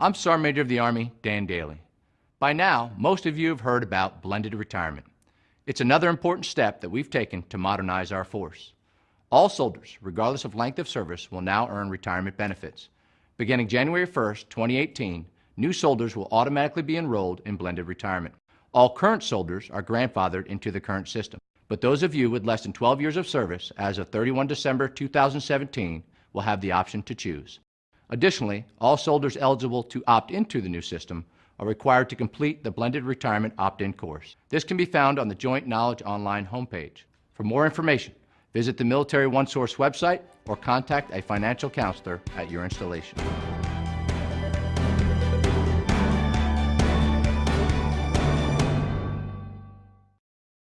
I'm Sergeant Major of the Army, Dan Dailey. By now, most of you have heard about blended retirement. It's another important step that we've taken to modernize our force. All soldiers, regardless of length of service, will now earn retirement benefits. Beginning January 1st, 2018, new soldiers will automatically be enrolled in blended retirement. All current soldiers are grandfathered into the current system, but those of you with less than 12 years of service as of 31 December 2017 will have the option to choose. Additionally, all soldiers eligible to opt into the new system are required to complete the Blended Retirement Opt-in course. This can be found on the Joint Knowledge Online homepage. For more information, visit the Military OneSource website or contact a financial counselor at your installation.